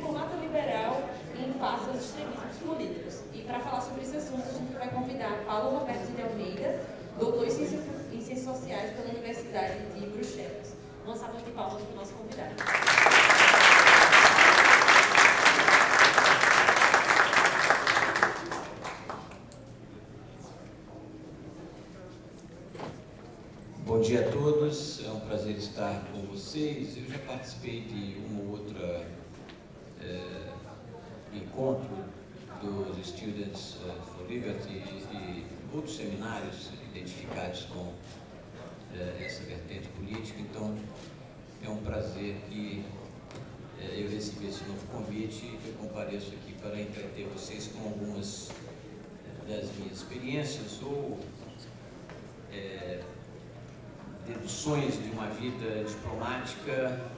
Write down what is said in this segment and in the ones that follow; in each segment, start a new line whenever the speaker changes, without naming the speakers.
diplomata liberal em face aos extremismos políticos. E para falar sobre esse assunto, a gente vai convidar Paulo Roberto de Almeida, doutor em Ciências, em Ciências Sociais pela Universidade de Bruxelas. Uma salva de palmas para o nosso convidado.
Bom dia a todos, é um prazer estar com vocês. Eu já participei de uma ou outra é, encontro dos Students eh, Liberty e outros seminários identificados com é, essa vertente política, então é um prazer que é, eu recebi esse novo convite. E eu compareço aqui para entreter vocês com algumas das minhas experiências ou é, deduções de uma vida diplomática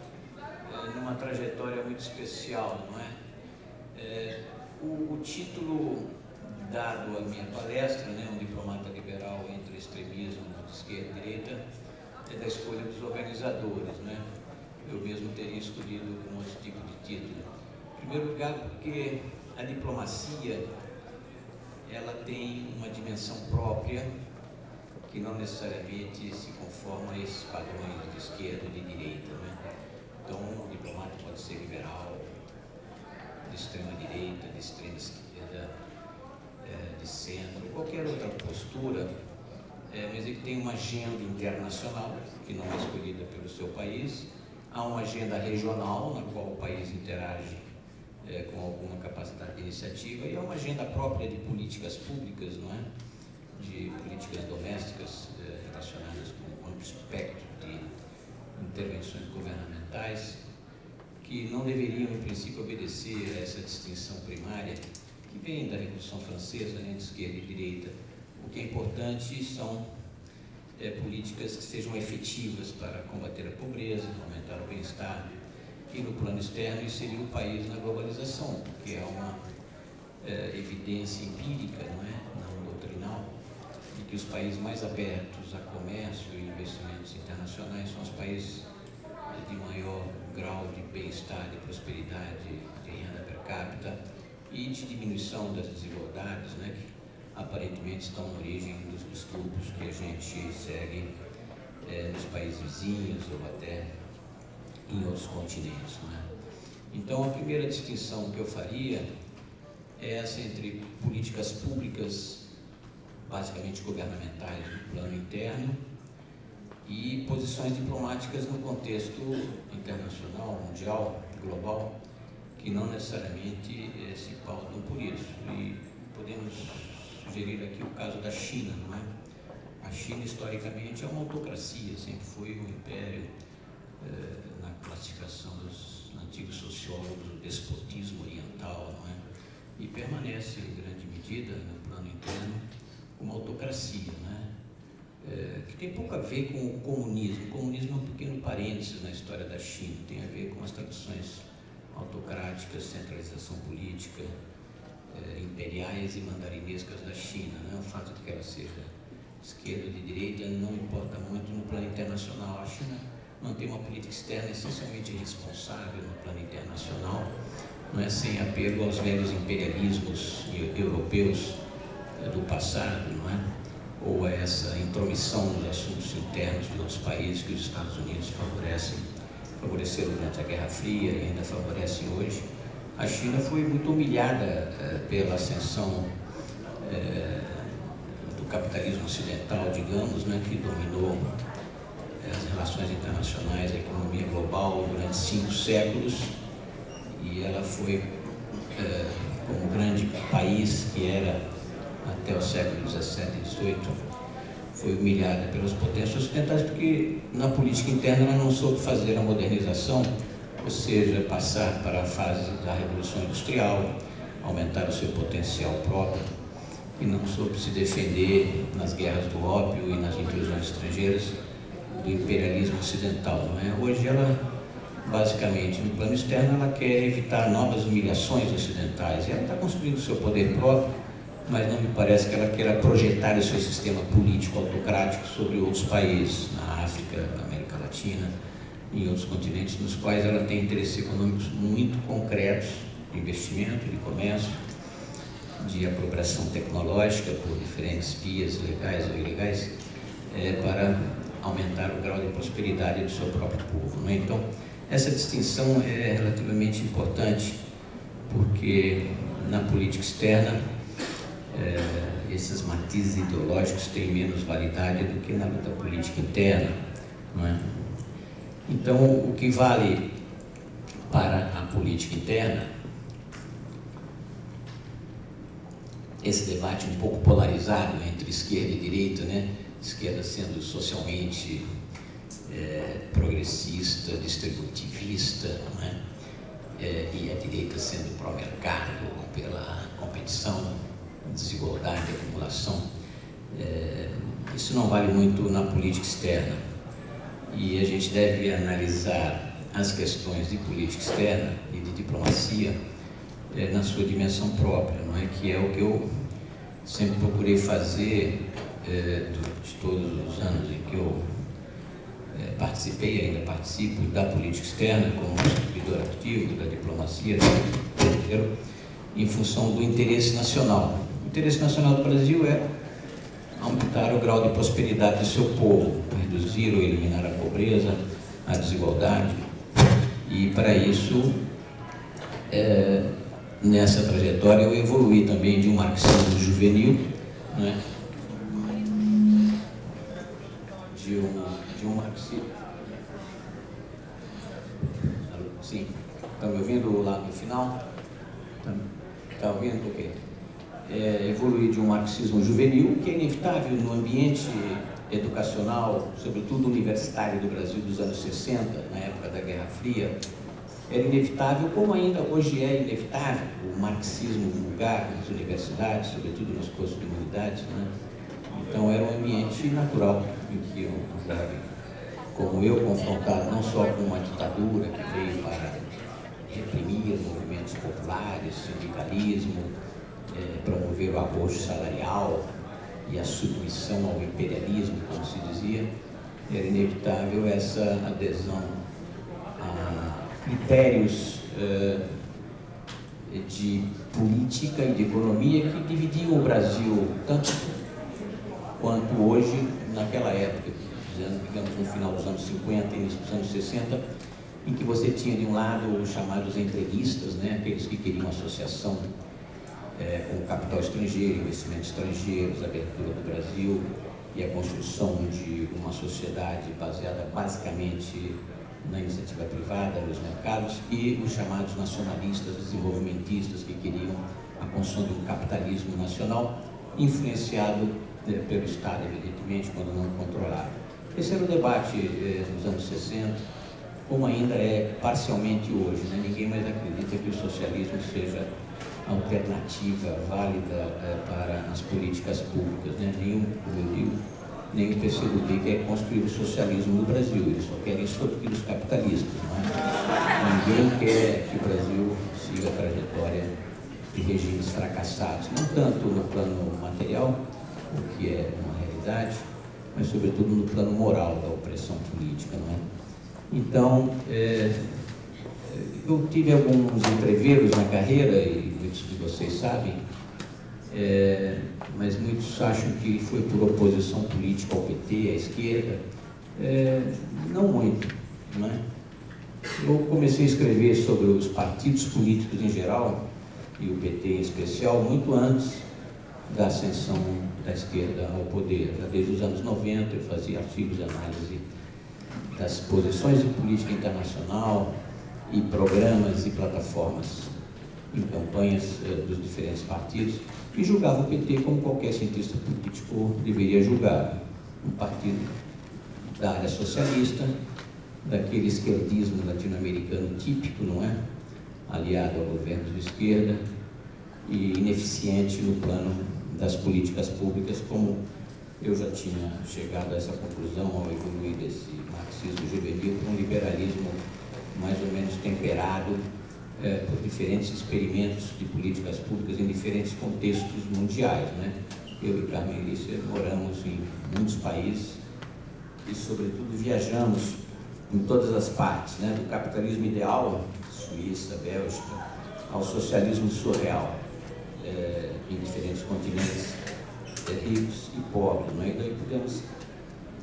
numa trajetória muito especial, não é? O, o, título dado à minha palestra, né, um diplomata liberal entre extremismo de esquerda e direita, é da escolha dos organizadores, né? Eu mesmo teria escolhido um outro tipo de título. Em primeiro lugar, porque a diplomacia ela tem uma dimensão própria que não necessariamente se conforma a esses padrões de esquerda e de direita. Né? Então, um diplomata pode ser liberal, de extrema direita, de extrema esquerda, é, centro, qualquer outra postura, é, mas ele tem uma agenda internacional, que não é escolhida pelo seu país, há uma agenda regional, na qual o país interage é, com alguma capacidade de iniciativa, e há uma agenda própria de políticas públicas, não é? de políticas domésticas eh, relacionadas com um amplo espectro de intervenções governamentais que não deveriam, em princípio, obedecer a essa distinção primária que vem da Revolução Francesa entre esquerda e direita. O que é importante são é, políticas que sejam efetivas para combater a pobreza, aumentar o bem-estar e, no plano externo, inserir o país na globalização, porque é uma é, evidência empírica, não é? que os países mais abertos a comércio e investimentos internacionais são os países de maior grau de bem-estar, de prosperidade, de renda per capita e de diminuição das desigualdades, né, que aparentemente estão na origem dos distúrbios que a gente segue é, nos países vizinhos ou até em outros continentes. Né? Então, a primeira distinção que eu faria é essa entre políticas públicas basicamente governamentais no plano interno e posições diplomáticas no contexto internacional, mundial, global, que não necessariamente eh, se pautam por isso. E podemos sugerir aqui o caso da China, não é? A China, historicamente, é uma autocracia, sempre foi um império eh, na classificação dos antigos sociólogos, o despotismo oriental, não é? E permanece, em grande medida, no plano interno, uma autocracia, né? É, que tem pouco a ver com o comunismo. O comunismo é um pequeno parênteses na história da China, tem a ver com as tradições autocráticas, centralização política, é, imperiais e mandarinescas da China. Né? O fato de que ela seja esquerda ou de direita não importa muito no plano internacional. A China mantém uma política externa essencialmente responsável no plano internacional, não é sem apego aos velhos imperialismos europeus do passado, não é? ou a essa intromissão nos assuntos internos de outros países que os Estados Unidos favorecem, favoreceram durante a Guerra Fria e ainda favorecem hoje. A China foi muito humilhada eh, pela ascensão eh, do capitalismo ocidental, digamos, né, que dominou eh, as relações internacionais, a economia global durante cinco séculos e ela foi, como grande país que era até o século XVII e XVIII, foi humilhada pelas potências ocidentais porque na política interna ela não soube fazer a modernização, ou seja, passar para a fase da Revolução Industrial, aumentar o seu potencial próprio, e não soube se defender nas guerras do ópio e nas intrusões estrangeiras do imperialismo ocidental. É? Hoje ela, basicamente, no plano externo, ela quer evitar novas humilhações ocidentais, ela está construindo seu poder próprio, mas não me parece que ela queira projetar o seu sistema político autocrático sobre outros países, na África, na América Latina, em outros continentes, nos quais ela tem interesses econômicos muito concretos, de investimento, de comércio, de apropriação tecnológica por diferentes vias legais ou ilegais, é, para aumentar o grau de prosperidade do seu próprio povo. Né? Então, essa distinção é relativamente importante, porque na política externa, é, esses matizes ideológicos têm menos validade do que na luta política interna. É? Então, o que vale para a política interna, esse debate um pouco polarizado entre esquerda e direita, né? esquerda sendo socialmente é, progressista, distributivista, é? É, e a direita sendo pró-mercado, pela competição, desigualdade, acumulação. É, isso não vale muito na política externa. E a gente deve analisar as questões de política externa e de diplomacia é, na sua dimensão própria, não é? Que é o que eu sempre procurei fazer é, de todos os anos em que eu é, participei ainda participo da política externa como servidor ativo da diplomacia brasileira em função do interesse nacional. Interesse nacional do Brasil é aumentar o grau de prosperidade do seu povo, reduzir ou eliminar a pobreza, a desigualdade. E para isso, é, nessa trajetória, eu evolui também de um marxismo juvenil, né, de um, de um marxismo. Sim, estão me ouvindo lá no final? Está ouvindo? Ok. É, evoluir de um marxismo juvenil, que é inevitável no ambiente educacional, sobretudo universitário do Brasil dos anos 60, na época da Guerra Fria, era inevitável, como ainda hoje é inevitável, o marxismo vulgar nas universidades, sobretudo nos cursos de humanidades. Né? Então era um ambiente natural em que eu, como eu, confrontado não só com uma ditadura que veio para reprimir movimentos populares, sindicalismo, é, promover o arrojo salarial e a submissão ao imperialismo, como se dizia, era inevitável essa adesão a critérios é, de política e de economia que dividiam o Brasil tanto quanto hoje, naquela época, digamos no final dos anos 50 e início dos anos 60, em que você tinha de um lado os chamados entreguistas, né, aqueles que queriam associação é, com capital estrangeiro, investimentos estrangeiros, abertura do Brasil e a construção de uma sociedade baseada basicamente na iniciativa privada, nos mercados, e os chamados nacionalistas, desenvolvimentistas, que queriam a construção de um capitalismo nacional influenciado né, pelo Estado, evidentemente, quando não controlado. Esse era o debate eh, nos anos 60, como ainda é parcialmente hoje. Né? Ninguém mais acredita que o socialismo seja alternativa válida é, para as políticas públicas. Né? Nenhum, como eu digo, o PCdoB quer construir o socialismo no Brasil, eles só querem extorquir os capitalistas. É? Ninguém quer que o Brasil siga a trajetória de regimes fracassados, não tanto no plano material, o que é uma realidade, mas sobretudo no plano moral da opressão política. Não é? Então, é, eu tive alguns entreveros na carreira, e muitos de vocês sabem, é, mas muitos acham que foi por oposição política ao PT, à esquerda. É, não muito. Não é? Eu comecei a escrever sobre os partidos políticos em geral, e o PT em especial, muito antes da ascensão da esquerda ao poder. Já desde os anos 90 eu fazia artigos de análise das posições de política internacional e programas e plataformas em campanhas eh, dos diferentes partidos e julgava o PT como qualquer cientista político deveria julgar. Um partido da área socialista, daquele esquerdismo latino-americano típico, não é? Aliado a governos de esquerda e ineficiente no plano das políticas públicas, como eu já tinha chegado a essa conclusão ao evoluir desse marxismo juvenil para um liberalismo mais ou menos temperado é, por diferentes experimentos de políticas públicas em diferentes contextos mundiais. Né? Eu e Carmen Elícia moramos em muitos países e, sobretudo, viajamos em todas as partes, né? do capitalismo ideal, Suíça, Bélgica, ao socialismo surreal, é, em diferentes continentes é, ricos e pobres. Né? E daí podemos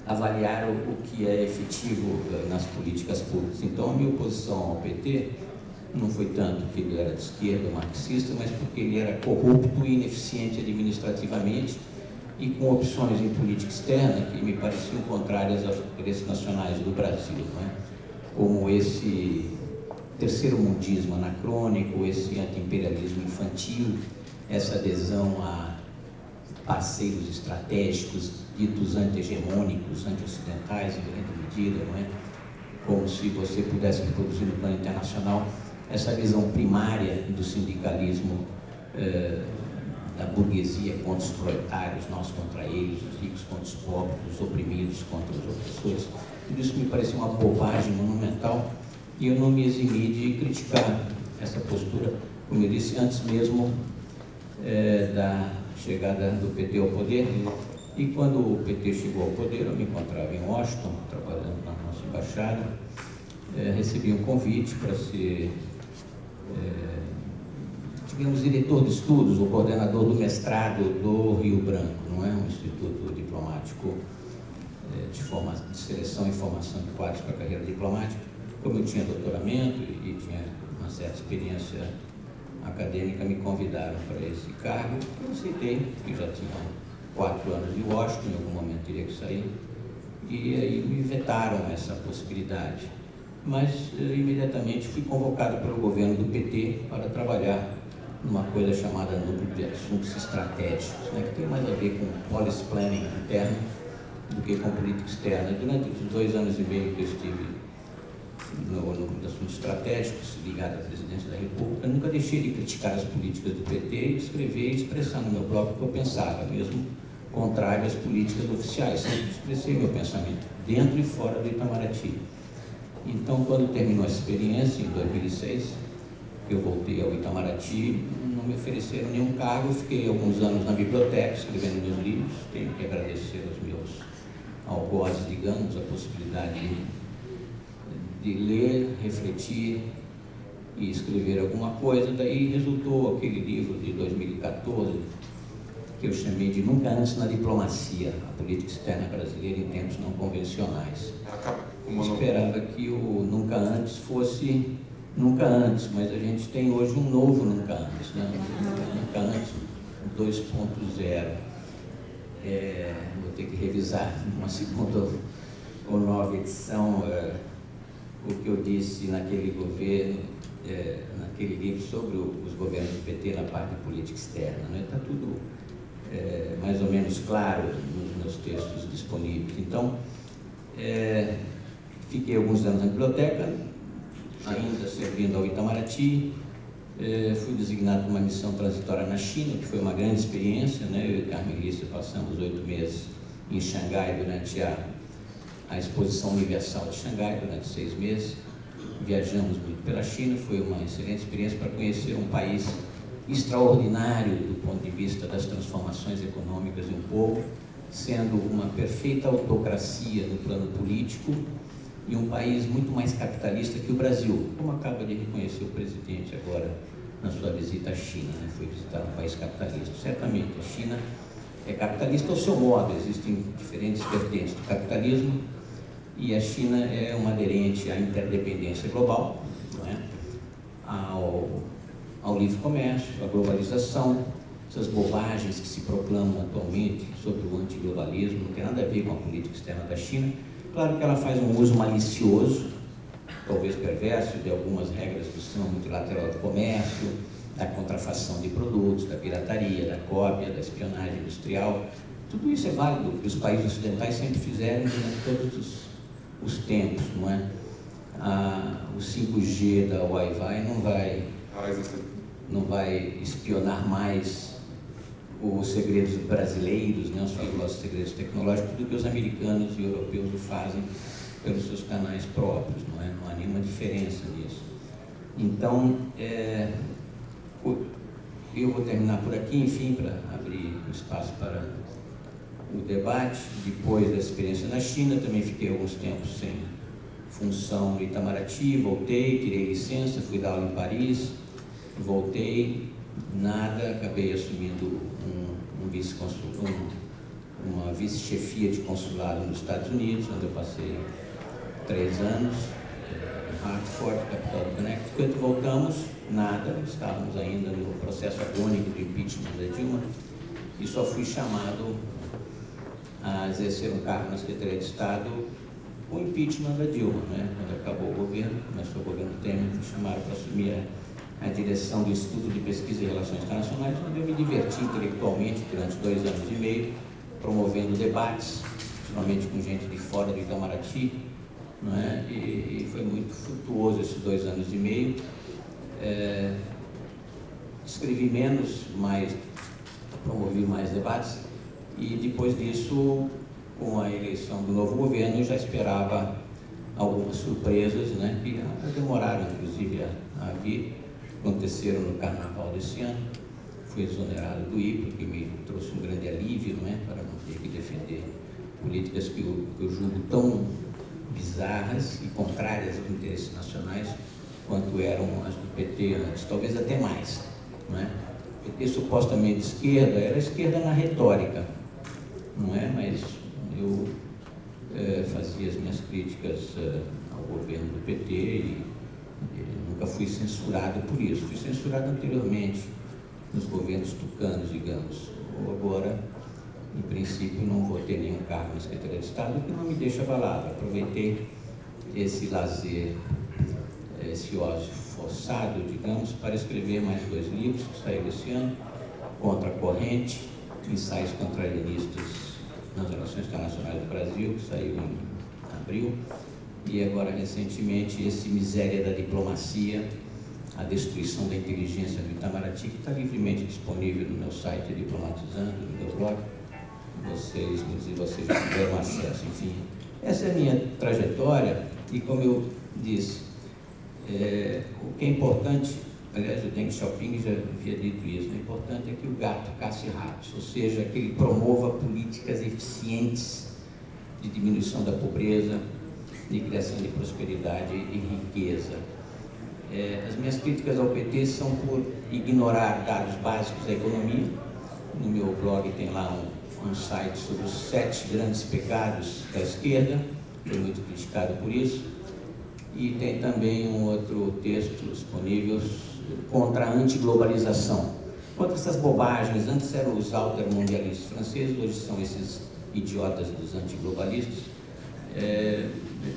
avaliar o, o que é efetivo é, nas políticas públicas. Então, a minha oposição ao PT não foi tanto porque ele era de esquerda, marxista, mas porque ele era corrupto e ineficiente administrativamente e com opções em política externa que me pareciam contrárias aos interesses nacionais do Brasil, é? como esse terceiro mundismo anacrônico, esse anti-imperialismo infantil, essa adesão a parceiros estratégicos ditos anti-hegemônicos, anti-ocidentais em grande medida, não é? como se você pudesse reproduzir no plano internacional essa visão primária do sindicalismo eh, da burguesia contra os proletários, nós contra eles, os ricos contra os pobres, os oprimidos contra os opressores. Tudo isso me parecia uma bobagem monumental e eu não me eximi de criticar essa postura, como eu disse, antes mesmo eh, da chegada do PT ao poder. E quando o PT chegou ao poder, eu me encontrava em Washington, trabalhando na nossa embaixada, eh, recebi um convite para ser digamos, diretor de estudos, o coordenador do mestrado do Rio Branco, não é? Um instituto diplomático é, de, forma, de seleção e formação de quadros para a carreira diplomática. Como eu tinha doutoramento e, e tinha uma certa experiência acadêmica, me convidaram para esse cargo. Eu aceitei, porque já tinha quatro anos de Washington, em algum momento teria que sair. E aí me vetaram essa possibilidade mas eh, imediatamente fui convocado pelo governo do PT para trabalhar numa coisa chamada Núcleo de Assuntos Estratégicos, né, que tem mais a ver com policy planning interno do que com política externa. Durante os dois anos e meio que eu estive no Núcleo de Assuntos Estratégicos, ligado à presidência da República, nunca deixei de criticar as políticas do PT e escrever e expressar no meu próprio o que eu pensava, mesmo contrário às políticas oficiais. Sempre expressei meu pensamento, dentro e fora do Itamaraty. Então, quando terminou essa experiência, em 2006, eu voltei ao Itamaraty, não me ofereceram nenhum cargo, fiquei alguns anos na biblioteca escrevendo meus livros, tenho que agradecer aos meus algozes, digamos, a possibilidade de, de ler, refletir e escrever alguma coisa, daí resultou aquele livro de 2014, que eu chamei de Nunca Antes na Diplomacia, a política externa brasileira em tempos não convencionais. Esperava que o Nunca Antes fosse Nunca Antes, mas a gente tem hoje um novo Nunca Antes, né? Nunca Antes 2.0. É, vou ter que revisar uma segunda ou nova edição é, o que eu disse naquele governo, é, naquele livro sobre o, os governos do PT na parte de política externa. Está né? Tá tudo é, mais ou menos claro nos meus textos disponíveis. Então, é, fiquei alguns anos na biblioteca, ainda servindo ao Itamaraty, é, fui designado para uma missão transitória na China, que foi uma grande experiência, né? eu e Carmelícia passamos oito meses em Xangai durante a, a Exposição Universal de Xangai, durante seis meses, viajamos muito pela China, foi uma excelente experiência para conhecer um país extraordinário do ponto de vista das transformações econômicas de um povo, sendo uma perfeita autocracia no plano político e um país muito mais capitalista que o Brasil, como acaba de reconhecer o presidente agora na sua visita à China, né? foi visitar um país capitalista. Certamente, a China é capitalista ao seu modo, existem diferentes vertentes do capitalismo e a China é uma aderente à interdependência global, é? ao ao livre comércio, à globalização, essas bobagens que se proclamam atualmente sobre o antiglobalismo, não tem nada a ver com a política externa da China. Claro que ela faz um uso malicioso, talvez perverso, de algumas regras do sistema multilateral do comércio, da contrafação de produtos, da pirataria, da cópia, da espionagem industrial. Tudo isso é válido, que os países ocidentais sempre fizeram durante todos os, os tempos, não é? Ah, o 5G da Wi-Fi não vai não vai espionar mais os segredos brasileiros, né, os fabulosos segredos tecnológicos, do que os americanos e europeus o fazem pelos seus canais próprios, não, é? não há nenhuma diferença nisso. Então, é, eu vou terminar por aqui, enfim, para abrir espaço para o debate. Depois da experiência na China, também fiquei alguns tempos sem função no Itamaraty, voltei, tirei licença, fui dar aula em Paris, voltei, nada, acabei assumindo um, vice um, uma vice-chefia de consulado nos Estados Unidos, onde eu passei três anos, em Hartford, capital do Connecticut. Voltamos, nada, estávamos ainda no processo agônico do impeachment da Dilma, e só fui chamado a exercer um cargo na Secretaria de Estado o impeachment da Dilma, né? quando acabou o governo, começou o governo Temer, me chamaram para assumir a, a, direção do Instituto de Pesquisa e Relações Internacionais, onde eu me diverti intelectualmente durante dois anos e meio, promovendo debates, principalmente com gente de fora do Itamaraty, não é? e, e foi muito frutuoso esses dois anos e meio. É, escrevi menos, mas promovi mais debates, e depois disso com a eleição do novo governo, eu já esperava algumas surpresas, né, que demoraram, inclusive, a, a vir. Aconteceram no carnaval desse ano. Fui exonerado do IPA, que me trouxe um grande alívio, né, para não ter que defender políticas que eu, que eu julgo tão bizarras e contrárias aos interesses nacionais quanto eram as do PT antes, talvez até mais. Não é? O PT supostamente esquerda era esquerda na retórica, não é? Mas eu é, fazia as minhas críticas é, ao governo do PT e, nunca fui censurado por isso. Fui censurado anteriormente nos governos tucanos, digamos. Ou agora, em princípio, não vou ter nenhum cargo na Secretaria de Estado, que não me deixa abalado. Aproveitei esse lazer, esse ócio forçado, digamos, para escrever mais dois livros que saíram esse ano, Contra a Corrente, Ensaios Contrarianistas nas Relações Internacionais do Brasil, que saiu em abril, e agora recentemente esse Miséria da Diplomacia, a destruição da inteligência do Itamaraty, que está livremente disponível no meu site Diplomatizando, no meu blog. Vocês, muitos vocês tiveram acesso, enfim. Essa é a minha trajetória e como eu disse, é, o que é importante aliás, o Deng Xiaoping já havia dito isso, o importante é que o gato casse ratos, ou seja, que ele promova políticas eficientes de diminuição da pobreza, de criação de prosperidade e riqueza. É, as minhas críticas ao PT são por ignorar dados básicos da economia. No meu blog tem lá um, um site sobre os sete grandes pecados da esquerda, foi muito criticado por isso. E tem também um outro texto disponível contra a antiglobalização, contra essas bobagens. Antes eram os altermundialistas franceses, hoje são esses idiotas dos antiglobalistas. É,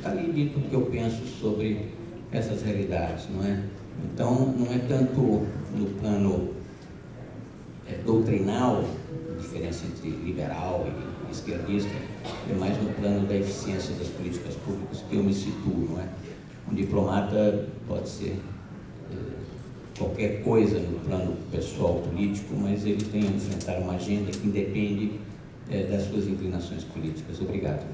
tá ali dito o que eu penso sobre essas realidades, não é? Então, não é tanto no plano é, doutrinal, a diferença entre liberal e esquerdista, é mais no plano da eficiência das políticas públicas que eu me situo, não é? Um diplomata pode ser qualquer coisa no plano pessoal político, mas ele tem a enfrentar uma agenda que independe é, das suas inclinações políticas. Obrigado.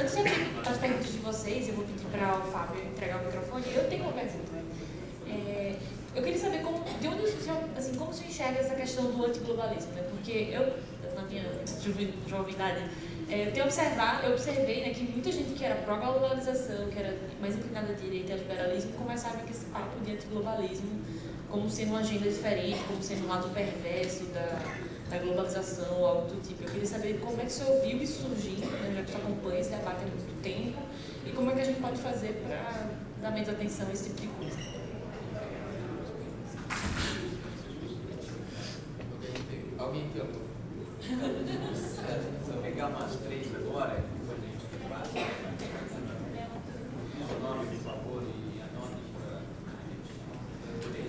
Antes de abrir as perguntas de vocês, eu vou pedir para o Fábio entregar o microfone. Eu tenho uma pergunta. É, eu queria saber como, de onde o senhor, assim, enxerga essa questão do antiglobalismo, né? Porque eu, na minha juventude, é, eu tenho observado, eu observei né, que muita gente que era pró-globalização, que era mais inclinada à direita e ao liberalismo, começava com esse papo de antiglobalismo como sendo uma agenda diferente, como sendo um lado perverso da, da globalização ou algo do tipo. Eu queria saber como é que o senhor viu isso surgindo, né, já que senhor acompanha esse debate há muito tempo, e como é que a gente pode fazer para dar menos atenção a esse tipo de coisa.
Alguém pergunta? Vou pegar umas três agora, depois a gente o nome, por favor, e
a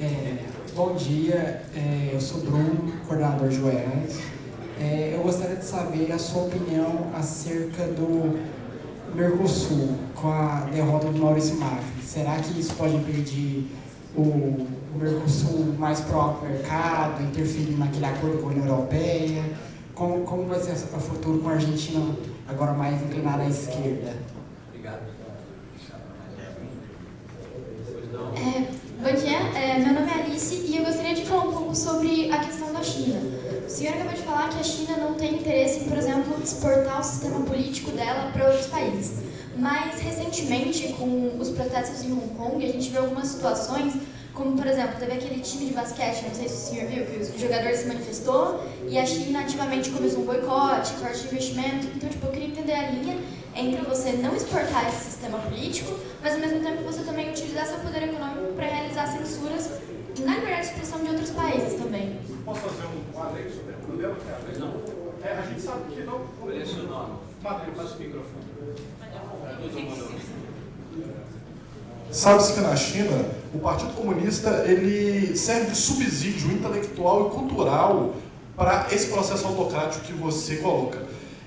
É, bom dia, é, eu sou Bruno, coordenador de Goiás. É, eu gostaria de saber a sua opinião acerca do Mercosul, com a derrota do Maurício Macri. Será que isso pode impedir o, o Mercosul mais próprio mercado, interferir naquele acordo com a União Europeia? como, como vai ser o futuro com a Argentina agora mais inclinada à esquerda?
Obrigado.
É, bom dia, é, meu nome é Alice e eu gostaria de falar um pouco sobre a questão da China. senhor acabou de falar que a China não tem interesse em, por exemplo, exportar o sistema político dela para outros países. Mas, recentemente, com os protestos em Hong Kong, a gente viu algumas situações, como, por exemplo, teve aquele time de basquete, não sei se o senhor viu, que o jogador se manifestou e a China ativamente começou um boicote, corte de investimento. Então, tipo, eu queria entender a linha entre você não exportar esse sistema político, mas, ao mesmo tempo, você também utilizar seu poder econômico para realizar censuras na liberdade de expressão de outros países também.
Posso fazer um além sobre o modelo? Não. É, a gente sabe que não...
Qual é o seu nome? Passa o microfone.
Sabe-se que na China, o Partido Comunista ele serve de subsídio intelectual e cultural para esse processo autocrático que você coloca.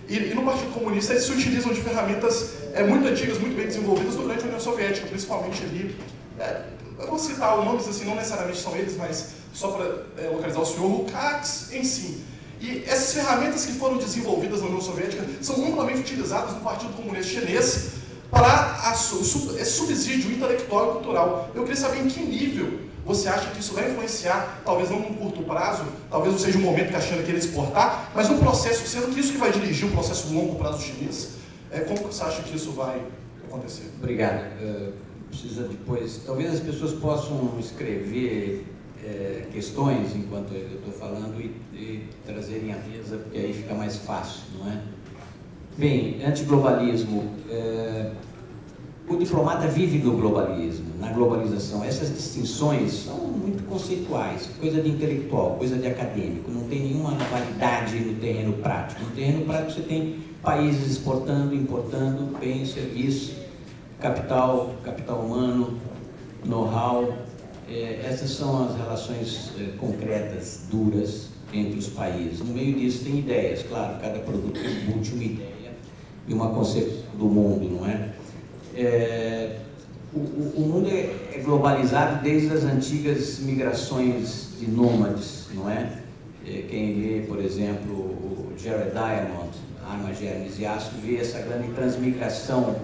E, e, no Partido Comunista eles se utilizam de ferramentas é, muito antigas, muito bem desenvolvidas durante a União Soviética, principalmente ali. É, eu vou citar nomes assim, não necessariamente são eles, mas só para é, localizar o senhor, CAX em si. E essas ferramentas que foram desenvolvidas na União Soviética são amplamente utilizadas no Partido Comunista Chinês para esse subsídio intelectual e cultural. Eu queria saber em que nível você acha que isso vai influenciar, talvez não num curto prazo, talvez não seja o momento que a China queira exportar, mas um processo, sendo que isso que vai dirigir um processo longo prazo chinês, é, como você acha que isso vai acontecer?
Obrigado. Uh, precisa depois, talvez as pessoas possam escrever é, questões enquanto eu estou falando e, e trazerem à mesa, porque aí fica mais fácil, não é? Bem, antiglobalismo. É, o diplomata vive no globalismo, na globalização. Essas distinções são muito conceituais, coisa de intelectual, coisa de acadêmico. Não tem nenhuma validade no terreno prático. No terreno prático você tem países exportando, importando bens, serviços, capital, capital humano, know-how, é, essas são as relações é, concretas, duras, entre os países. No meio disso tem ideias, claro, cada produto embute uma ideia e uma concepção do mundo, não é? é o, o, mundo é, é, globalizado desde as antigas migrações de nômades, não é? é quem lê, por exemplo, o Jared Diamond, Armas, Germes e Aço, vê essa grande transmigração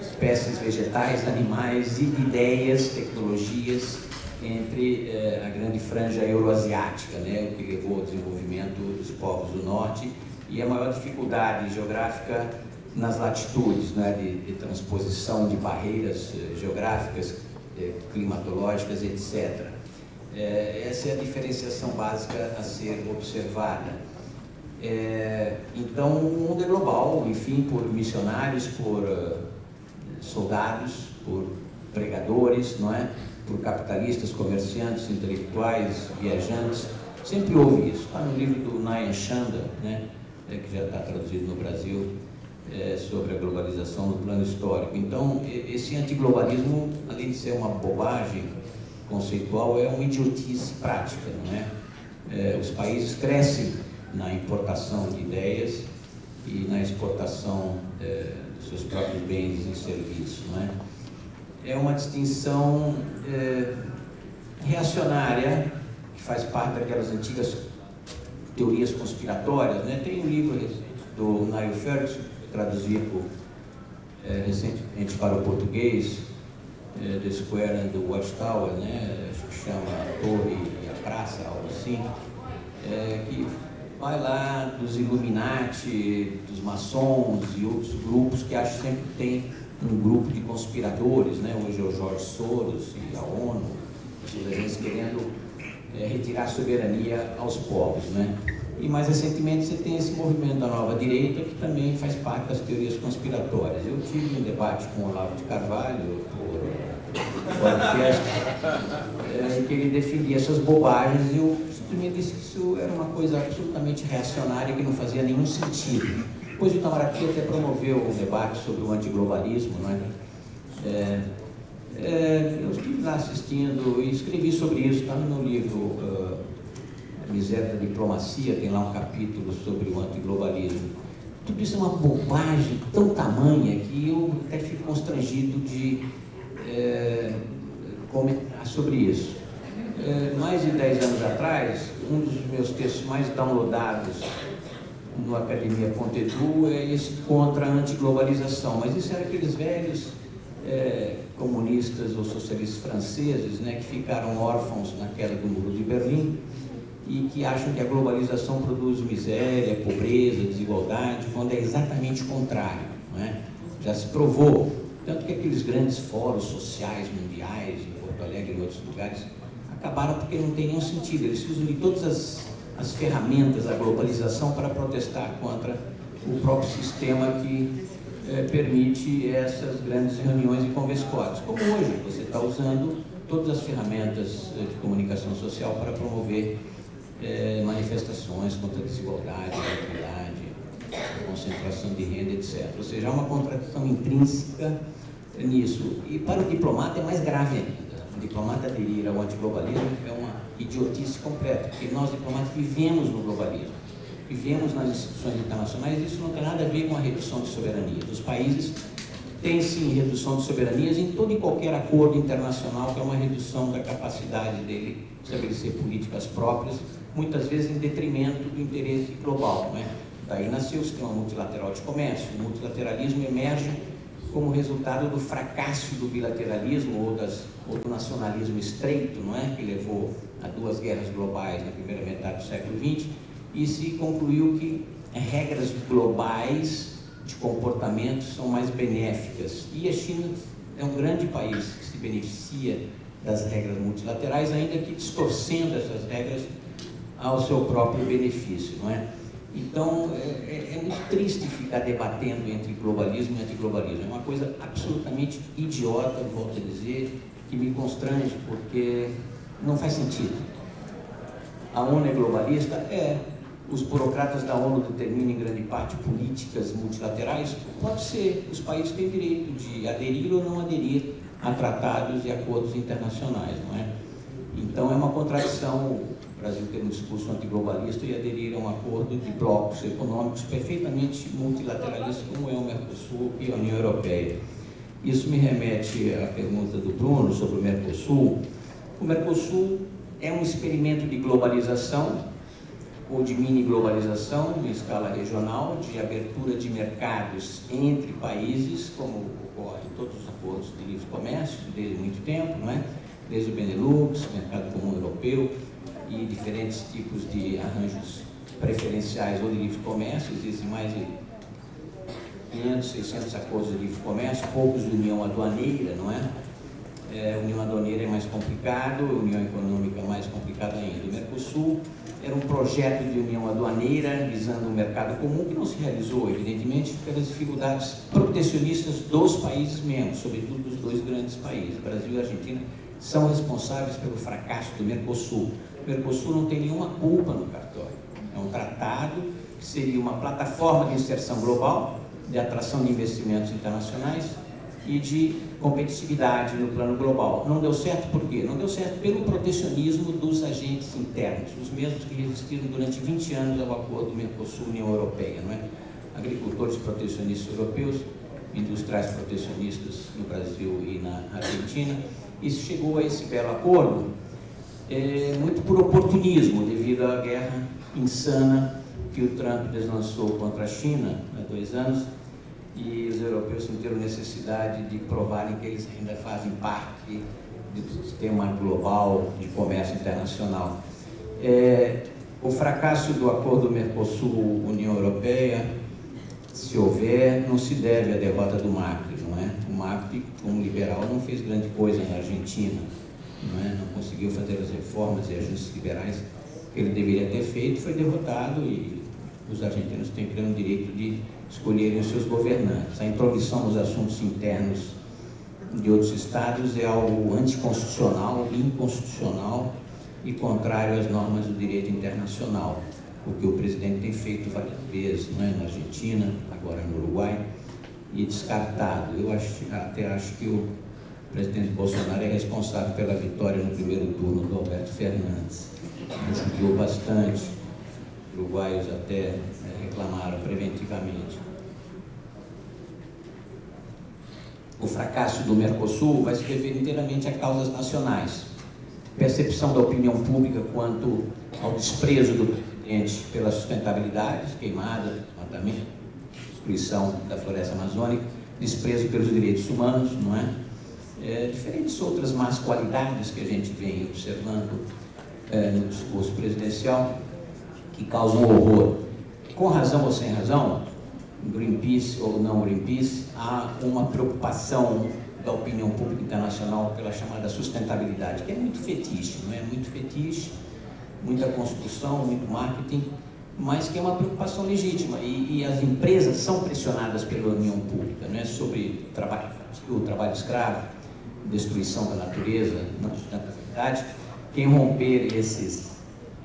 espécies vegetais, animais e ideias, tecnologias entre eh, a grande franja euroasiática, né, o que levou ao desenvolvimento dos povos do norte e a maior dificuldade geográfica nas latitudes, né, de, de transposição de barreiras eh, geográficas, eh, climatológicas, etc. Eh, essa é a diferenciação básica a ser observada. É, então, o mundo é global, enfim, por missionários, por soldados, por pregadores, não é? por capitalistas, comerciantes, intelectuais, viajantes. Sempre houve isso. Está no livro do Nayan Chanda, né? É, que já está traduzido no Brasil, é, sobre a globalização no plano histórico. Então, esse antiglobalismo, além de ser uma bobagem conceitual, é uma idiotice prática, não é? é os países crescem na importação de ideias e na exportação é, seus próprios bens e serviços. Não é? é uma distinção é, reacionária, que faz parte daquelas antigas teorias conspiratórias. Né? Tem um livro do Niall Ferguson, traduzido é, recentemente para o português, é, The Square and the Watchtower, né? acho que chama a Torre e a Praça, algo assim, é, que vai lá dos Illuminati, dos maçons e outros grupos que acho sempre que tem um grupo de conspiradores, né? hoje é o Jorge Soros e a ONU, a gente querendo é, retirar a soberania aos povos. Né? E mais recentemente você tem esse movimento da nova direita que também faz parte das teorias conspiratórias. Eu tive um debate com o Olavo de Carvalho por podcast, é, em que ele defendia essas bobagens e eu simplesmente disse que isso era uma coisa absolutamente reacionária que não fazia nenhum sentido. Depois o Itamaraty até promoveu um debate sobre o antiglobalismo, não é? é, é eu estive lá assistindo e escrevi sobre isso, está no meu livro uh, Miséria da Diplomacia, tem lá um capítulo sobre o antiglobalismo. Tudo isso é uma bobagem tão tamanha que eu até fico constrangido de é, comentar sobre isso. É, mais de 10 anos atrás, um dos meus textos mais downloadados no Academia Pontedou é esse contra a antiglobalização, mas isso era aqueles velhos é, comunistas ou socialistas franceses né, que ficaram órfãos na queda do muro de Berlim e que acham que a globalização produz miséria, pobreza, desigualdade, quando é exatamente o contrário. Não é? Já se provou, tanto que aqueles grandes fóruns sociais mundiais, em Porto Alegre e em outros lugares, acabaram porque não tem nenhum sentido. Eles usam de todas as, as ferramentas da globalização para protestar contra o próprio sistema que é, permite essas grandes reuniões e conversórios. Como hoje, você está usando todas as ferramentas de comunicação social para promover é, manifestações contra a desigualdade, igualdade, concentração de renda, etc. Ou seja, há uma contradição intrínseca nisso. E para o diplomata é mais grave ainda. O diplomata aderir ao antiglobalismo é uma idiotice completa, porque nós diplomatas vivemos no globalismo, vivemos nas instituições internacionais isso não tem nada a ver com a redução de soberania. Os países têm sim redução de soberanias em todo e qualquer acordo internacional, que é uma redução da capacidade dele estabelecer políticas próprias muitas vezes em detrimento do interesse global. Né? Daí nasceu o sistema multilateral de comércio. O multilateralismo emerge como resultado do fracasso do bilateralismo ou, das, ou do nacionalismo estreito, não é? que levou a duas guerras globais na primeira metade do século XX, e se concluiu que regras globais de comportamento são mais benéficas. E a China é um grande país que se beneficia das regras multilaterais, ainda que distorcendo essas regras ao seu próprio benefício, não é? Então, é, é, é, muito triste ficar debatendo entre globalismo e antiglobalismo. É uma coisa absolutamente idiota, volto a dizer, que me constrange, porque não faz sentido. A ONU é globalista? É. Os burocratas da ONU determinam em grande parte políticas multilaterais? Pode ser. Os países têm direito de aderir ou não aderir a tratados e acordos internacionais, não é? Então, é uma contradição Brasil ter um discurso antiglobalista e aderir a um acordo de blocos econômicos perfeitamente multilateralistas, como é o Mercosul e a União Europeia. Isso me remete à pergunta do Bruno sobre o Mercosul. O Mercosul é um experimento de globalização ou de mini globalização em escala regional, de abertura de mercados entre países, como ocorre em todos os acordos de livre comércio desde muito tempo, não é? desde o Benelux, mercado comum europeu, e diferentes tipos de arranjos preferenciais ou de livre comércio, existem mais de 500, 600 acordos de livre comércio, poucos de união aduaneira, não é? é união aduaneira é mais complicado, união econômica é mais complicada ainda. O Mercosul era um projeto de união aduaneira visando um mercado comum que não se realizou, evidentemente, pelas dificuldades protecionistas dos países membros, sobretudo dos dois grandes países, Brasil e Argentina, são responsáveis pelo fracasso do Mercosul. O Mercosul não tem nenhuma culpa no cartório. É um tratado que seria uma plataforma de inserção global, de atração de investimentos internacionais e de competitividade no plano global. Não deu certo por quê? Não deu certo pelo protecionismo dos agentes internos, os mesmos que resistiram durante 20 anos ao acordo Mercosul-União Europeia. Não é? Agricultores protecionistas europeus, industriais protecionistas no Brasil e na Argentina. Isso chegou a esse belo acordo é, muito por oportunismo, devido à guerra insana que o Trump deslançou contra a China há dois anos, e os europeus sentiram necessidade de provarem que eles ainda fazem parte do sistema global de comércio internacional. É, o fracasso do acordo Mercosul-União Europeia, se houver, não se deve à derrota do Macri, não é? O Macri, como liberal, não fez grande coisa na Argentina não, é? não conseguiu fazer as reformas e ajustes liberais que ele deveria ter feito, foi derrotado e os argentinos têm pleno direito de escolherem os seus governantes. A intromissão nos assuntos internos de outros estados é algo anticonstitucional, inconstitucional e contrário às normas do direito internacional, o que o presidente tem feito várias vezes não é? na Argentina, agora no Uruguai, e descartado. Eu acho, até acho que o presidente Bolsonaro é responsável pela vitória no primeiro turno do Alberto Fernandes. Ajudou bastante, uruguaios até reclamaram preventivamente. O fracasso do Mercosul vai se dever inteiramente a causas nacionais. Percepção da opinião pública quanto ao desprezo do presidente pela sustentabilidade, queimada, desmatamento, destruição da floresta amazônica, desprezo pelos direitos humanos, não é? é, diferentes outras más qualidades que a gente vem observando é, no discurso presidencial que causa um horror. Com razão ou sem razão, Greenpeace ou não Greenpeace, há uma preocupação da opinião pública internacional pela chamada sustentabilidade, que é muito fetiche, não é? Muito fetiche, muita construção, muito marketing, mas que é uma preocupação legítima e, e as empresas são pressionadas pela opinião pública, não é? Sobre trabalho o trabalho escravo, destruição da natureza, não sustentabilidade. Quem romper esses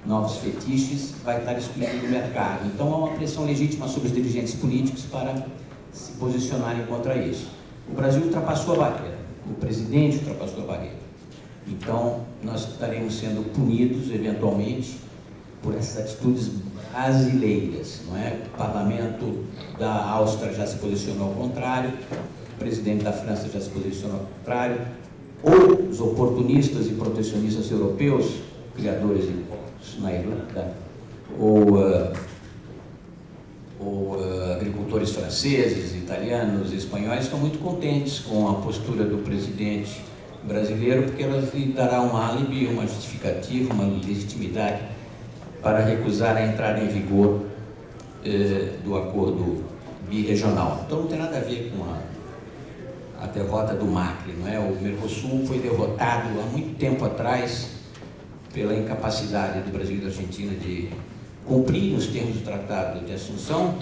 novos fetiches vai estar excluído do mercado. Então há uma pressão legítima sobre os dirigentes políticos para se posicionarem contra isso. O Brasil ultrapassou a barreira, o presidente ultrapassou a barreira. Então nós estaremos sendo punidos eventualmente por essas atitudes brasileiras. Não é? O parlamento da Áustria já se posicionou ao contrário, o presidente da França já se posicionou ao contrário, ou os oportunistas e protecionistas europeus, criadores de impostos na Irlanda, ou, uh, ou uh, agricultores franceses, italianos, espanhóis, estão muito contentes com a postura do presidente brasileiro, porque ela lhe dará um álibi, uma justificativa, uma legitimidade para recusar a entrada em vigor eh, do acordo birregional. Então não tem nada a ver com a, a derrota do Macri, não é? O Mercosul foi derrotado há muito tempo atrás pela incapacidade do Brasil e da Argentina de cumprir os termos do Tratado de Assunção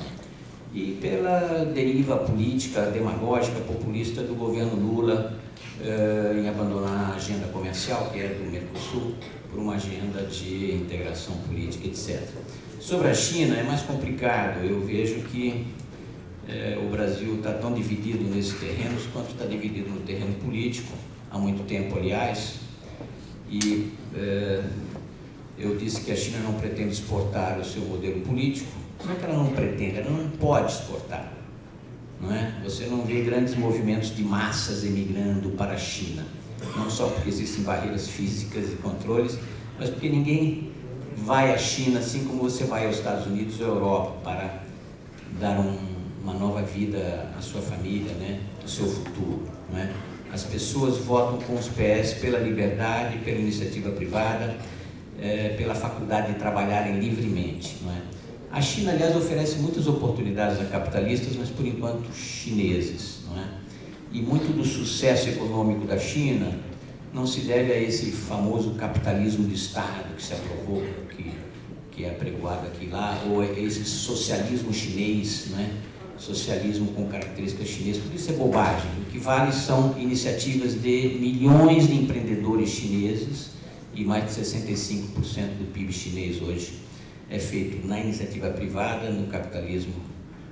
e pela deriva política, demagógica, populista do governo Lula eh, em abandonar a agenda comercial, que é do Mercosul, por uma agenda de integração política, etc. Sobre a China é mais complicado, eu vejo que eh, o Brasil está tão dividido nesses terrenos quanto está dividido no terreno político, há muito tempo, aliás, e eh, eu disse que a China não pretende exportar o seu modelo político. Como é que ela não pretende? Ela não pode exportar. Não é? Você não vê grandes movimentos de massas emigrando para a China. Não só porque existem barreiras físicas e controles, mas porque ninguém vai à China assim como você vai aos Estados Unidos ou Europa para dar um, uma nova vida à sua família, né? ao seu futuro. Não é? As pessoas votam com os pés pela liberdade, pela iniciativa privada, é, pela faculdade de trabalharem livremente. Não é? A China, aliás, oferece muitas oportunidades a capitalistas, mas por enquanto chineses. Não é? E muito do sucesso econômico da China não se deve a esse famoso capitalismo de Estado que se aprovou, que, que é apregoado aqui lá, ou a esse socialismo chinês, não é? Socialismo com características chinesas, tudo isso é bobagem. O que vale são iniciativas de milhões de empreendedores chineses e mais de 65% do PIB chinês hoje é feito na iniciativa privada, no capitalismo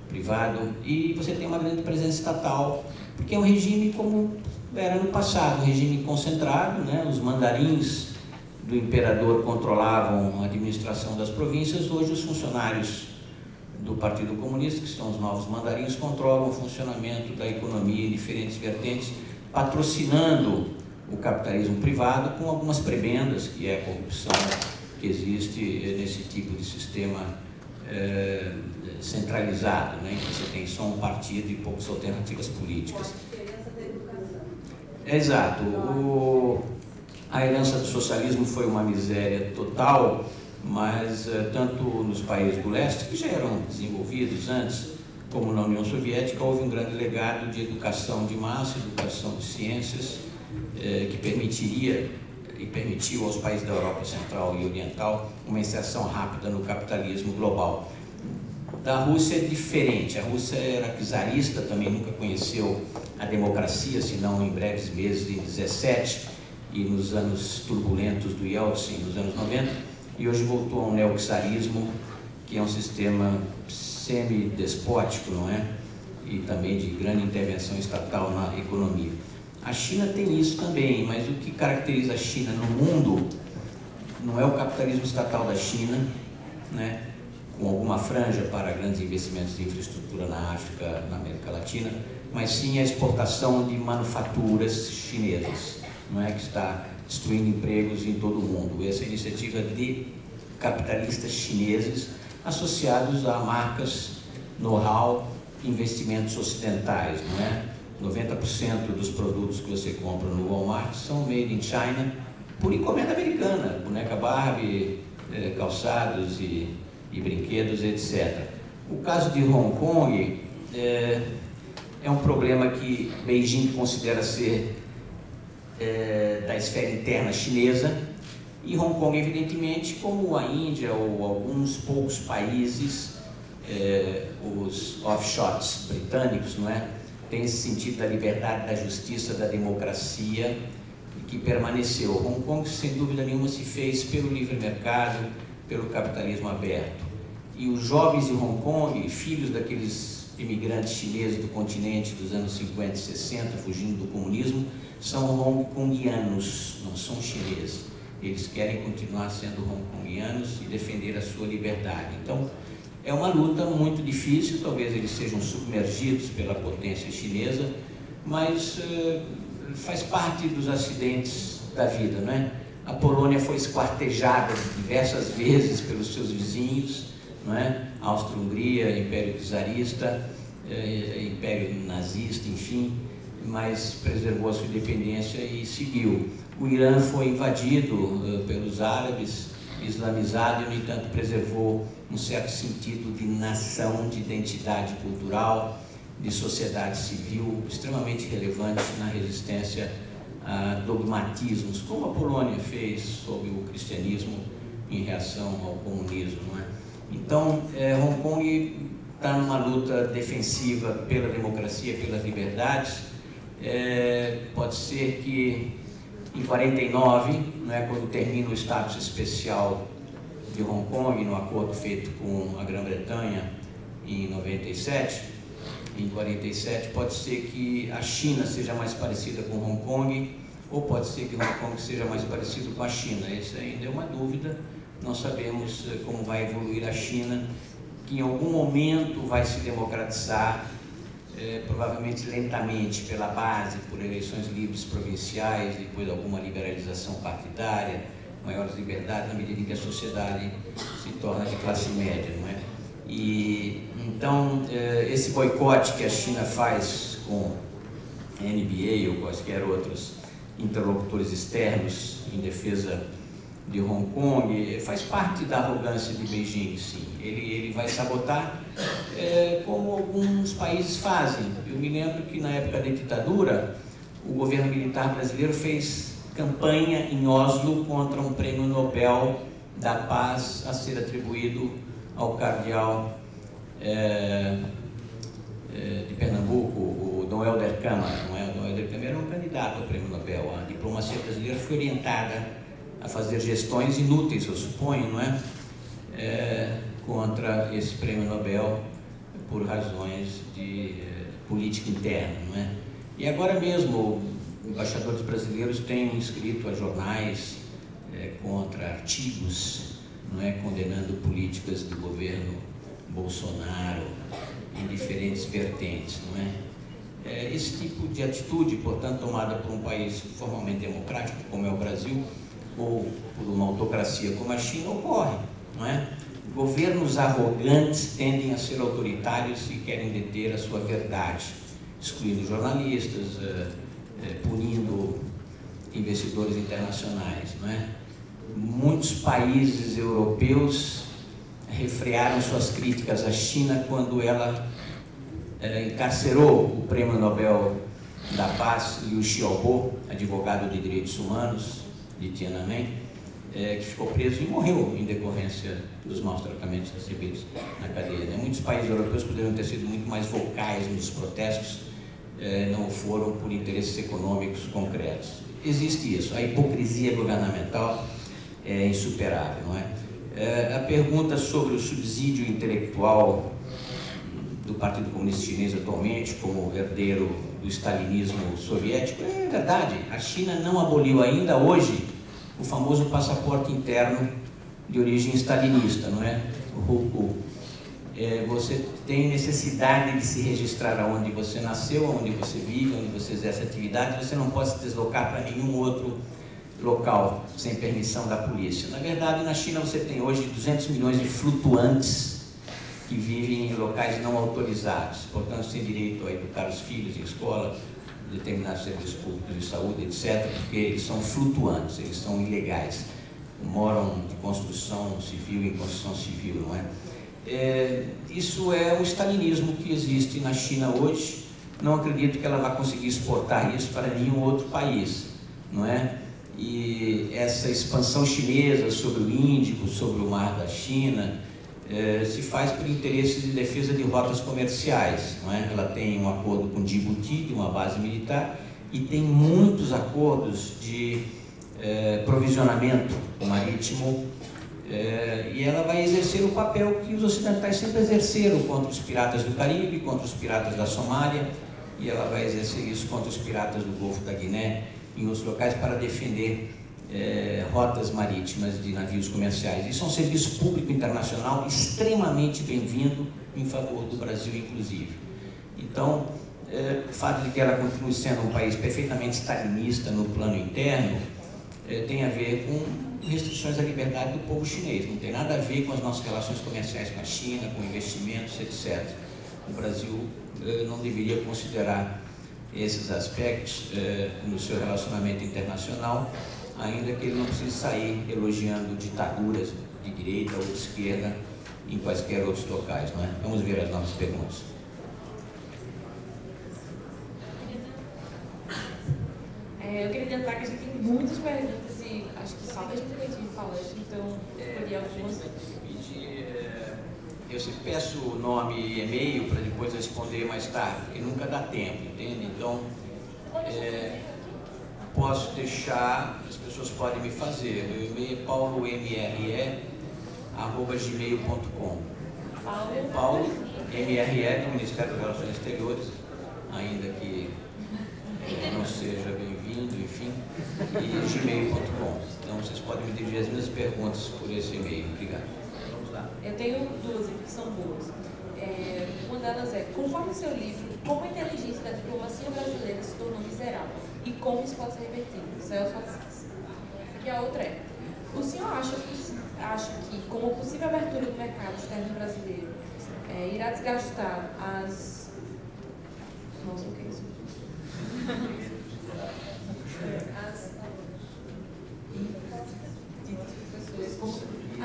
privado e você tem uma grande presença estatal, porque é um regime como era no passado, um regime concentrado, né? os mandarins do imperador controlavam a administração das províncias, hoje os funcionários do Partido Comunista, que são os novos mandarins, controlam o funcionamento da economia em diferentes vertentes, patrocinando o capitalismo privado com algumas prebendas, que é a corrupção que existe nesse tipo de sistema é, centralizado, né, em que você tem só um partido e poucas alternativas políticas. Exato. O, a herança do socialismo foi uma miséria total, mas uh, tanto nos países do leste, que já eram desenvolvidos antes, como na União Soviética, houve um grande legado de educação de massa, educação de ciências, eh, que permitiria e permitiu aos países da Europa Central e Oriental uma inserção rápida no capitalismo global. Da Rússia é diferente, a Rússia era czarista, também nunca conheceu a democracia, senão em breves meses de 17 e nos anos turbulentos do Yeltsin, nos anos 90, e hoje voltou a um neoxarismo, que é um sistema semi-despótico, não é? E também de grande intervenção estatal na economia. A China tem isso também, mas o que caracteriza a China no mundo não é o capitalismo estatal da China, né? com alguma franja para grandes investimentos de infraestrutura na África, na América Latina, mas sim a exportação de manufaturas chinesas, não é que está destruindo empregos em todo o mundo. Essa iniciativa de capitalistas chineses associados a marcas, know-how, investimentos ocidentais, não é? 90% dos produtos que você compra no Walmart são made in China por encomenda americana, boneca Barbie, eh, calçados e, e, brinquedos, etc. O caso de Hong Kong é, é um problema que Beijing considera ser é, da esfera interna chinesa e Hong Kong, evidentemente, como a Índia ou alguns poucos países, é, os offshots britânicos, não é? Tem esse sentido da liberdade, da justiça, da democracia que permaneceu. Hong Kong, sem dúvida nenhuma, se fez pelo livre mercado, pelo capitalismo aberto. E os jovens de Hong Kong, filhos daqueles imigrantes chineses do continente dos anos 50 e 60, fugindo do comunismo, são hongkongianos, não são chineses. Eles querem continuar sendo hongkongianos e defender a sua liberdade. Então, é uma luta muito difícil, talvez eles sejam submergidos pela potência chinesa, mas uh, faz parte dos acidentes da vida, não é? A Polônia foi esquartejada diversas vezes pelos seus vizinhos, não é? Áustria-Hungria, Império Czarista, eh, Império Nazista, enfim, mas preservou a sua independência e seguiu. O Irã foi invadido eh, pelos árabes, islamizado e, no entanto, preservou um certo sentido de nação, de identidade cultural, de sociedade civil extremamente relevante na resistência a dogmatismos, como a Polônia fez sob o cristianismo em reação ao comunismo. É? Então, é, Hong Kong está numa luta defensiva pela democracia, pelas liberdades. É, pode ser que em 49, né, quando termina o status especial de Hong Kong, no acordo feito com a Grã-Bretanha em 97, em 47, pode ser que a China seja mais parecida com Hong Kong, ou pode ser que Hong Kong seja mais parecido com a China. Isso ainda é uma dúvida, não sabemos eh, como vai evoluir a China, que em algum momento vai se democratizar, eh, provavelmente lentamente, pela base, por eleições livres provinciais, depois alguma liberalização partidária, maiores liberdades na medida em que a sociedade se torna de classe média, não é? E então, eh, esse boicote que a China faz com a NBA ou quaisquer outros interlocutores externos em defesa de Hong Kong faz parte da arrogância de Beijing, sim. Ele, ele vai sabotar é, como alguns países fazem. Eu me lembro que na época da ditadura, o governo militar brasileiro fez campanha em Oslo contra um prêmio Nobel da Paz a ser atribuído ao cardeal é, é, de Pernambuco, o Dom Helder Câmara. Não é? O Dom Helder Câmara era um candidato ao prêmio Nobel. A diplomacia brasileira foi orientada a fazer gestões inúteis, eu suponho, não é? é contra esse prêmio Nobel por razões de é, política interna, não é? E agora mesmo, embaixadores brasileiros têm escrito a jornais é, contra artigos, não é, condenando políticas do governo Bolsonaro, em diferentes vertentes, não é? é? Esse tipo de atitude, portanto, tomada por um país formalmente democrático, como é o Brasil, ou por uma autocracia como a China, ocorre, não é? Governos arrogantes tendem a ser autoritários e querem deter a sua verdade, excluindo jornalistas, eh, eh, punindo investidores internacionais, não é? Muitos países europeus refrearam suas críticas à China quando ela é, encarcerou o prêmio Nobel da Paz, Liu Xiaobo, advogado de direitos humanos de Tiananmen, é, que ficou preso e morreu em decorrência dos maus tratamentos recebidos na cadeia. Né? Muitos países europeus poderiam ter sido muito mais vocais nos protestos, é, não foram por interesses econômicos concretos. Existe isso, a hipocrisia governamental é insuperável, não é? É, a pergunta sobre o subsídio intelectual do Partido Comunista Chinês atualmente, como herdeiro do stalinismo soviético, é verdade. A China não aboliu ainda hoje o famoso passaporte interno de origem stalinista, não é? O. É, você tem necessidade de se registrar aonde você nasceu, aonde você vive, onde você exerce atividade, você não pode se deslocar para nenhum outro local sem permissão da polícia. Na verdade, na China você tem hoje 200 milhões de flutuantes que vivem em locais não autorizados, portanto, sem direito a educar os filhos em escola, determinados serviços públicos de saúde, etc., porque eles são flutuantes, eles são ilegais, moram de construção civil em construção civil, não é? é isso é o stalinismo que existe na China hoje. Não acredito que ela vá conseguir exportar isso para nenhum outro país, não é? E essa expansão chinesa sobre o Índico, sobre o mar da China, eh, se faz por interesses de defesa de rotas comerciais. Não é? Ela tem um acordo com Djibouti, de uma base militar, e tem muitos acordos de eh, provisionamento marítimo, eh, e ela vai exercer o papel que os ocidentais sempre exerceram contra os piratas do Caribe, contra os piratas da Somália, e ela vai exercer isso contra os piratas do Golfo da Guiné, em outros locais, para defender é, rotas marítimas de navios comerciais. Isso é um serviço público internacional extremamente bem-vindo em favor do Brasil, inclusive. Então, é, o fato de que ela continue sendo um país perfeitamente stalinista no plano interno é, tem a ver com restrições à liberdade do povo chinês. Não tem nada a ver com as nossas relações comerciais com a China, com investimentos, etc. O Brasil não deveria considerar esses aspectos no seu relacionamento internacional ainda que ele não precise sair elogiando ditaduras de direita ou de esquerda em quaisquer outros locais. Não é? Vamos ver as nossas perguntas.
É, eu queria tentar que a gente tem muitas perguntas e acho que só mesmo que a gente falante, então escolhi algumas.
É, eu sempre peço o nome e e-mail para depois responder mais tarde, porque nunca dá tempo, entende? Então, é, posso deixar, as pessoas podem me fazer. Meu e-mail é paulomre.gmail.com Paulo, MRE do Ministério das Relações Exteriores, ainda que não seja bem-vindo, enfim, e gmail.com. Então vocês podem me dirigir as minhas perguntas por esse e-mail. Obrigado.
Vamos lá. Eu tenho duas que são boas. É, uma delas é, conforme seu livro, como a inteligência da diplomacia brasileira se tornou miserável? E como isso pode ser revertido. Celso Assis. E a outra é, o senhor acha, acha que, com a possível abertura do mercado externo brasileiro, é, irá desgastar as... Nossa, o que é isso? as...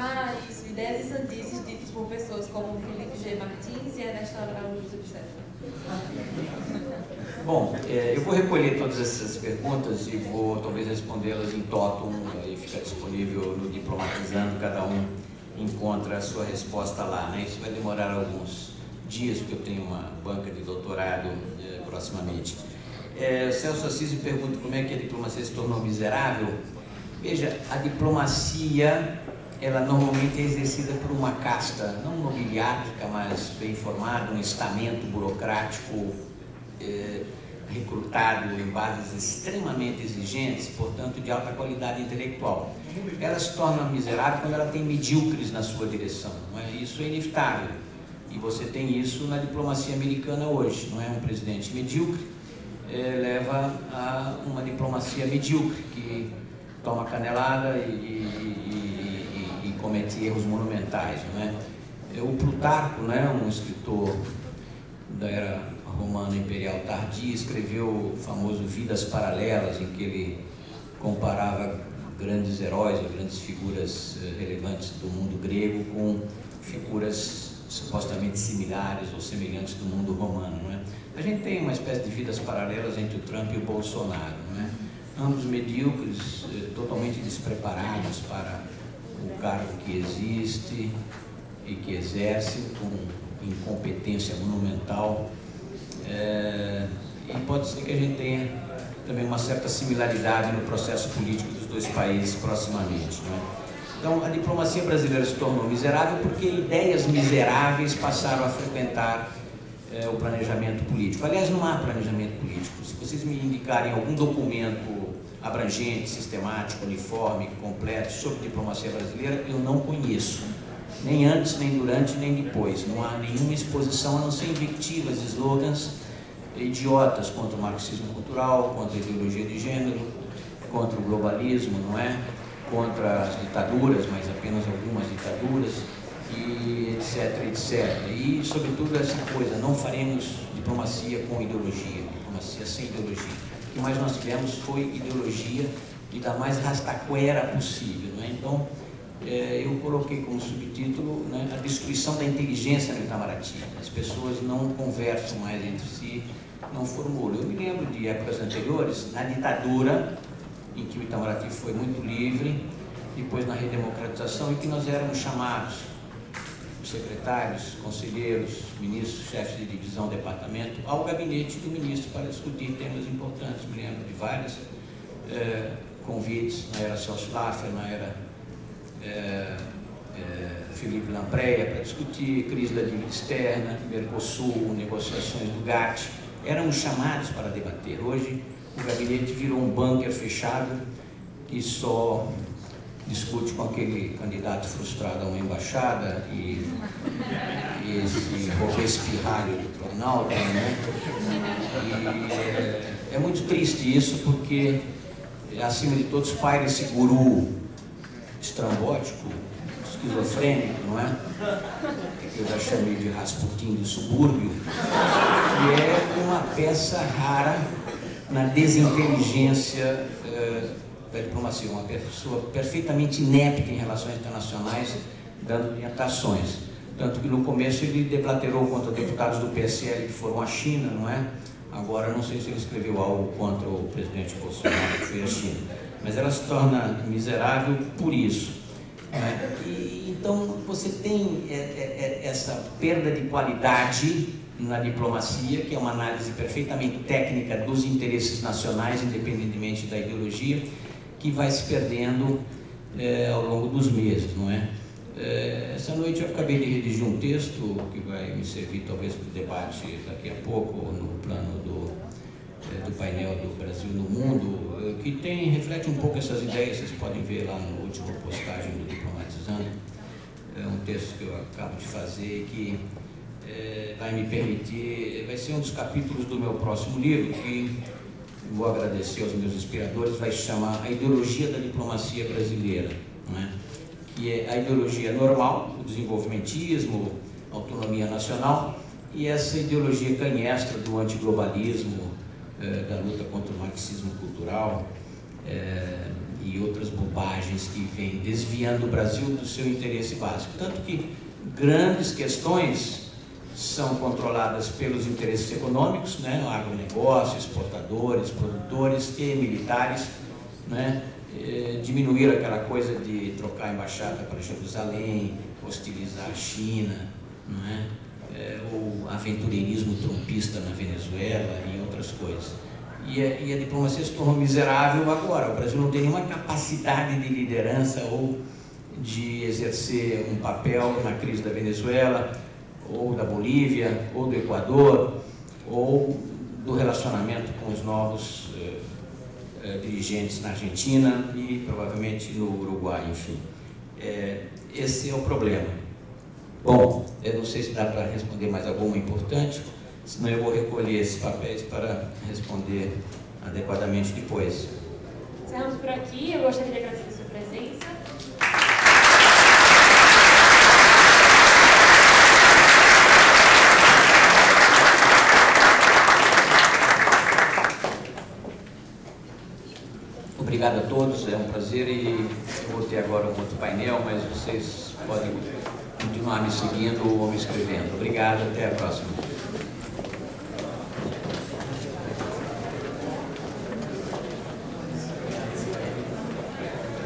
Ah, isso, ideias e sandices ditas por pessoas como Felipe G. Martins e Ernesto Araújo, etc.
Bom, é, eu vou recolher todas essas perguntas e vou talvez respondê-las em totum e fica disponível no Diplomatizando, cada um encontra a sua resposta lá. Né? Isso vai demorar alguns dias, porque eu tenho uma banca de doutorado é, proximamente. É, Celso Assis me pergunta como é que a diplomacia se tornou miserável. Veja, a diplomacia, ela normalmente é exercida por uma casta, não nobiliática, mas bem formada, um estamento burocrático é, recrutado em bases extremamente exigentes, portanto de alta qualidade intelectual. Ela se torna miserável quando ela tem medíocres na sua direção, é? isso é inevitável. E você tem isso na diplomacia americana hoje, não é? Um presidente medíocre é, leva a uma diplomacia medíocre, que toma canelada e, e comete erros monumentais, não é? é o Plutarco, né, um escritor da era romana imperial tardia, escreveu o famoso Vidas Paralelas, em que ele comparava grandes heróis, grandes figuras eh, relevantes do mundo grego com figuras supostamente similares ou semelhantes do mundo romano. Não é? A gente tem uma espécie de vidas paralelas entre o Trump e o Bolsonaro. Não é? Ambos medíocres, eh, totalmente despreparados para o cargo que existe e que exerce, com incompetência monumental é, e pode ser que a gente tenha também uma certa similaridade no processo político dos dois países proximamente. Né? Então, a diplomacia brasileira se tornou miserável porque ideias miseráveis passaram a frequentar é, o planejamento político. Aliás, não há planejamento político. Se vocês me indicarem algum documento abrangente, sistemático, uniforme, completo sobre diplomacia brasileira, eu não conheço nem antes, nem durante, nem depois. Não há nenhuma exposição, a não ser invectivas, slogans idiotas contra o marxismo cultural, contra a ideologia de gênero, contra o globalismo, não é? Contra as ditaduras, mas apenas algumas ditaduras. e etc, etc. E, sobretudo, essa coisa, não faremos diplomacia com ideologia, diplomacia sem ideologia. O que mais nós tivemos foi ideologia e da mais rastaquera possível. Né? Então, é, eu coloquei como subtítulo né, a destruição da inteligência no Itamaraty. As pessoas não conversam mais entre si, não formulam. Eu me lembro de épocas anteriores, na ditadura, em que o Itamaraty foi muito livre, depois na redemocratização, em que nós éramos chamados, os secretários, conselheiros, ministros, chefes de divisão, departamento, ao gabinete do ministro para discutir temas importantes. Me lembro de vários é, convites, na era Celso Laffer, na era é, é, Felipe Lampreia, para discutir crise da dívida externa, Mercosul, negociações do GATT. Éramos chamados para debater. Hoje, o gabinete virou um bunker fechado e só discute com aquele candidato frustrado a uma embaixada e, e esse Robespirralho do Planalto, né? E é, é, muito triste isso porque, acima de todos, paira esse guru estrambótico, esquizofrênico, não é? Que eu já chamei de Rasputin do subúrbio, que é uma peça rara na desinteligência uh, da diplomacia, uma pessoa perfeitamente inepta em relações internacionais, dando orientações. Tanto que no começo ele deplaterou contra deputados do PSL que foram à China, não é? Agora, não sei se ele escreveu algo contra o presidente Bolsonaro, que foi à China. Mas ela se torna miserável por isso. Né? E, então, você tem é, é, é, essa perda de qualidade na diplomacia, que é uma análise perfeitamente técnica dos interesses nacionais, independentemente da ideologia, que vai se perdendo é, ao longo dos meses, não é? é? Essa noite eu acabei de redigir um texto que vai me servir talvez para o debate daqui a pouco no plano do, é, do painel do Brasil no Mundo, que tem, reflete um pouco essas ideias, vocês podem ver lá no último postagem do Diplomatizando. É um texto que eu acabo de fazer que vai me permitir, vai ser um dos capítulos do meu próximo livro, que vou agradecer aos meus inspiradores, vai chamar A Ideologia da Diplomacia Brasileira, né? que é a ideologia normal, o desenvolvimentismo, autonomia nacional, e essa ideologia canhestra do antiglobalismo, eh, da luta contra o marxismo cultural eh, e outras bobagens que vêm desviando o Brasil do seu interesse básico. Tanto que grandes questões são controladas pelos interesses econômicos, né, agronegócio, exportadores, produtores e militares, né, eh, diminuir aquela coisa de trocar a embaixada para Jerusalém, hostilizar a China, não é? é o aventureirismo trumpista na Venezuela e outras coisas. E a, e a diplomacia se tornou miserável agora. O Brasil não tem nenhuma capacidade de liderança ou de exercer um papel na crise da Venezuela, ou da Bolívia, ou do Equador, ou do relacionamento com os novos eh, eh, dirigentes na Argentina e provavelmente no Uruguai, enfim. É, esse é o problema. Bom, eu não sei se dá para responder mais alguma importante, senão eu vou recolher esses papéis para responder adequadamente depois.
Encerramos por aqui, eu gostaria de agradecer a sua presença.
Obrigado a todos, é um prazer e vou ter agora um outro painel, mas vocês podem continuar me seguindo ou me escrevendo. Obrigado, até a próxima.